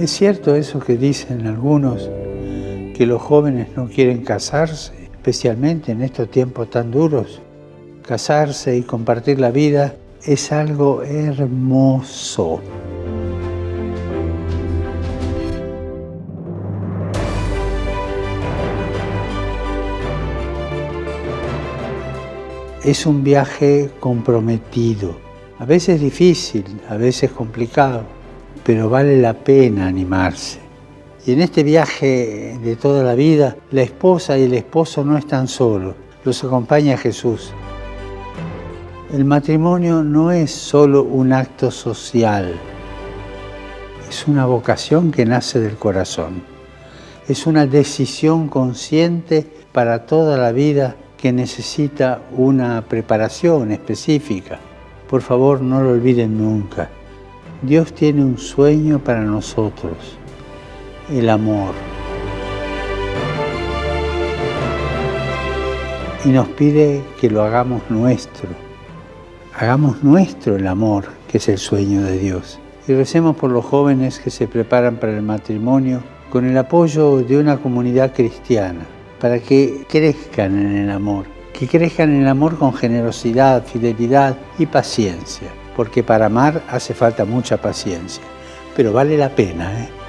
Es cierto eso que dicen algunos, que los jóvenes no quieren casarse, especialmente en estos tiempos tan duros. Casarse y compartir la vida es algo hermoso. Es un viaje comprometido, a veces difícil, a veces complicado, pero vale la pena animarse. Y en este viaje de toda la vida, la esposa y el esposo no están solos, los acompaña Jesús. El matrimonio no es solo un acto social, es una vocación que nace del corazón. Es una decisión consciente para toda la vida que necesita una preparación específica. Por favor, no lo olviden nunca. Dios tiene un sueño para nosotros, el amor. Y nos pide que lo hagamos nuestro. Hagamos nuestro el amor, que es el sueño de Dios. Y recemos por los jóvenes que se preparan para el matrimonio con el apoyo de una comunidad cristiana para que crezcan en el amor, que crezcan en el amor con generosidad, fidelidad y paciencia, porque para amar hace falta mucha paciencia, pero vale la pena, ¿eh?